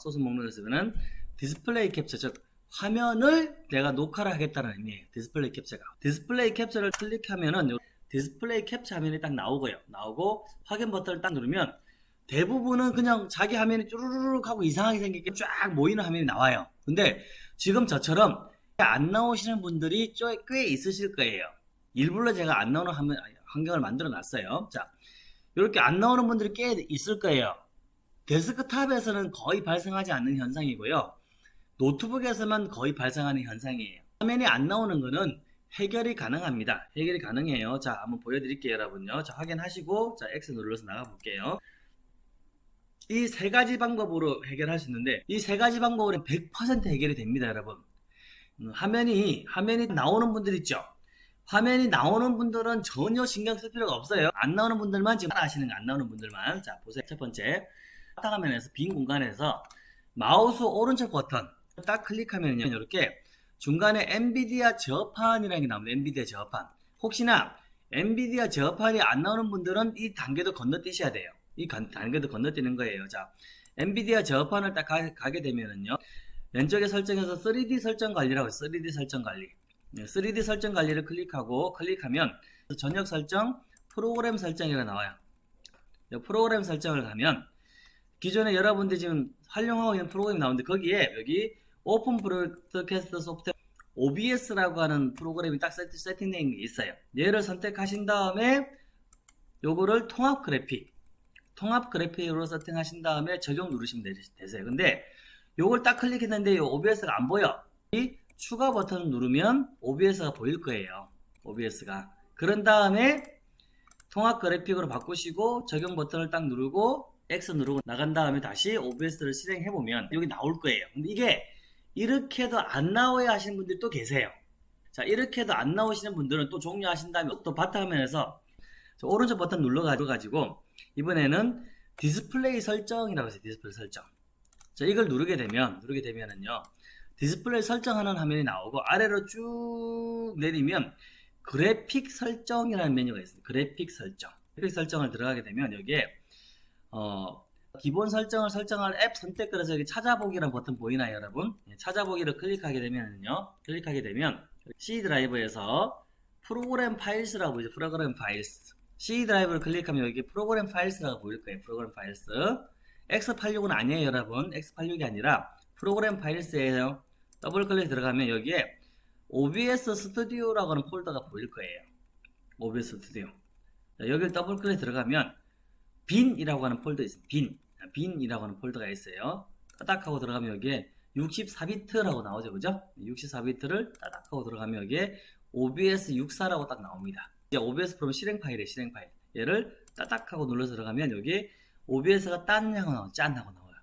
소스 목록에서는 디스플레이 캡처 즉 화면을 내가 녹화를 하겠다는 의미예요. 디스플레이 캡처가. 디스플레이 캡처를 클릭하면은 요 디스플레이 캡처 화면이 딱 나오고요. 나오고 확인 버튼을 딱 누르면 대부분은 그냥 자기 화면이 쭈루루룩 하고 이상하게 생기게 쫙 모이는 화면이 나와요. 근데 지금 저처럼 안 나오시는 분들이 좀꽤 있으실 거예요. 일부러 제가 안 나오는 화면, 환경을 만들어 놨어요. 자, 이렇게 안 나오는 분들이 꽤 있을 거예요. 데스크탑에서는 거의 발생하지 않는 현상이고요. 노트북에서만 거의 발생하는 현상이에요. 화면이 안 나오는 거는 해결이 가능합니다. 해결이 가능해요. 자, 한번 보여드릴게요, 여러분요. 자, 확인하시고, 자, X 눌러서 나가볼게요. 이 세 가지 방법으로 해결할 수 있는데, 이 세 가지 방법으로 100% 해결이 됩니다, 여러분. 음, 화면이, 화면이 나오는 분들 있죠? 화면이 나오는 분들은 전혀 신경 쓸 필요가 없어요. 안 나오는 분들만 지금 아시는 거 안 나오는 분들만. 자, 보세요. 첫 번째. 바탕화면에서 빈 공간에서 마우스 오른쪽 버튼 딱 클릭하면요. 이렇게 중간에 엔비디아 제어판이라는 게 나옵니다. 엔비디아 제어판. 혹시나 엔비디아 제어판이 안 나오는 분들은 이 단계도 건너뛰셔야 돼요. 이 간- 단계도 건너뛰는 거예요. 자, 엔비디아 제어판을 딱 가, 게 되면은요. 왼쪽에 설정에서 3D 설정 관리라고 있어요. 3D 설정 관리. 네, 3D 설정 관리를 클릭하고 클릭하면 전역 설정, 프로그램 설정이라 나와요. 이 프로그램 설정을 가면 기존에 여러분들이 지금 활용하고 있는 프로그램이 나오는데 거기에 여기 Open Broadcast Software OBS라고 하는 프로그램이 딱 세팅, 세팅된 게 있어요. 얘를 선택하신 다음에 요거를 통합 그래픽 통합 그래픽으로 세팅하신 다음에 적용 누르시면 되- 되세요. 근데 요걸 딱 클릭했는데 요 OBS가 안 보여. 이 추가 버튼을 누르면 OBS가 보일 거예요. OBS가. 그런 다음에 통합 그래픽으로 바꾸시고 적용 버튼을 딱 누르고 X 누르고 나간 다음에 다시 OBS를 실행해 보면 여기 나올 거예요. 근데 이게 이렇게도 안 나와야 하시는 분들이 또 계세요. 자, 이렇게도 안 나오시는 분들은 또 종료하신 다음에 또 바탕화면에서 저 오른쪽 버튼 눌러가지고 이번에는 디스플레이 설정이라고 해서 디스플레이 설정. 자, 이걸 누르게 되면 누르게 되면은요. 디스플레이 설정하는 화면이 나오고 아래로 쭉 내리면 그래픽 설정이라는 메뉴가 있습니다. 그래픽 설정. 그래픽 설정을 들어가게 되면 여기에 어, 기본 설정을 설정할 앱 선택 그래서 여기 찾아보기라는 버튼 보이나요, 여러분? 예, 찾아보기를 클릭하게 되면요. 클릭하게 되면 C 드라이브에서 Program Files라고 이제 Program Files. C 드라이브를 클릭하면 여기 Program Files라고 보일 거예요. Program Files. X86은 아니에요, 여러분. X86이 아니라 Program Files예요. 더블 클릭 들어가면 여기에 OBS Studio라고 하는 폴더가 보일 거예요. OBS Studio. 자, 여기를 더블 클릭 들어가면 bin이라고 하는 폴더 있습니다. bin. bin이라고 하는 폴더가 있어요. 따닥 하고 들어가면 여기에 64비트라고 나오죠. 그죠? 64비트를 따닥 하고 들어가면 여기에 OBS 64라고 딱 나옵니다. 이제 OBS 프롬 실행 파일에 실행 파일. 얘를 따닥 하고 눌러서 들어가면 여기 OBS가 딴 하고 나와요. 짠 하고 나와요.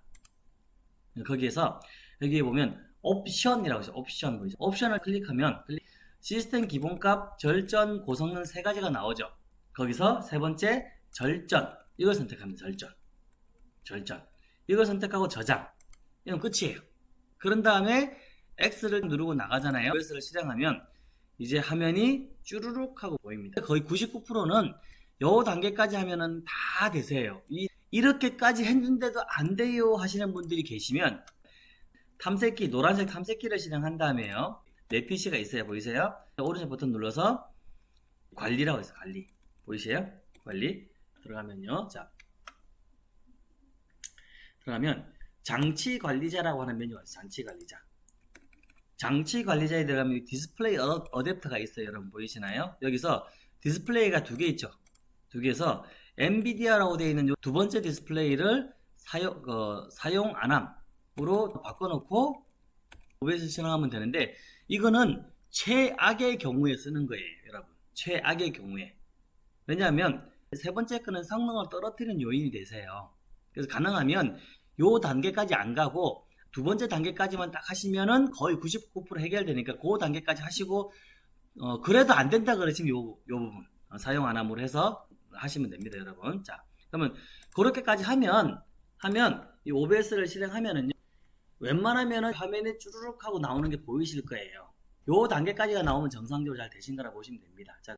거기에서 여기 보면 옵션이라고 있어요. 옵션 보이죠? 옵션을 클릭하면 클릭- 시스템 기본값, 절전, 고성능 세 가지가 나오죠. 거기서 세 번째 절전 이걸 선택합니다. 절전. 절전. 이걸 선택하고 저장. 이건 끝이에요. 그런 다음에 X를 누르고 나가잖아요. OS를 실행하면 이제 화면이 쭈루룩 하고 보입니다. 거의 99%는 요 단계까지 하면은 다 되세요. 이, 이렇게까지 했는데도 안 돼요 하시는 분들이 계시면 탐색기, 노란색 탐색기를 실행한 다음에요. 내 PC가 있어요. 보이세요? 오른쪽 버튼 눌러서 관리라고 있어요. 관리. 보이세요? 관리. 들어가면요. 자. 들어가면 장치 관리자라고 하는 메뉴가 있어요. 장치 관리자. 장치 관리자에 들어가면 디스플레이 어, 어댑터가 있어요. 여러분 보이시나요? 여기서 디스플레이가 두 개 있죠. 두 개에서 NVIDIA라고 되어 있는 요두 번째 디스플레이를 사용, 어, 사용 안함으로 바꿔놓고 OBS 실행하면 되는데 이거는 최악의 경우에 쓰는 거예요. 여러분. 최악의 경우에. 왜냐하면 세 번째 거는 성능을 떨어뜨리는 요인이 되세요. 그래서 가능하면 요 단계까지 안 가고 두 번째 단계까지만 딱 하시면은 거의 99% 해결되니까 그 단계까지 하시고 어 그래도 안 된다 그러시면 요, 요 부분. 어, 사용 안 함으로 해서 하시면 됩니다 여러분. 자 그러면 그렇게까지 하면 하면 이 OBS를 실행하면은요 웬만하면은 화면에 쭈르륵 하고 나오는 게 보이실 거예요. 요 단계까지가 나오면 정상적으로 잘 되신 거라 보시면 됩니다. 자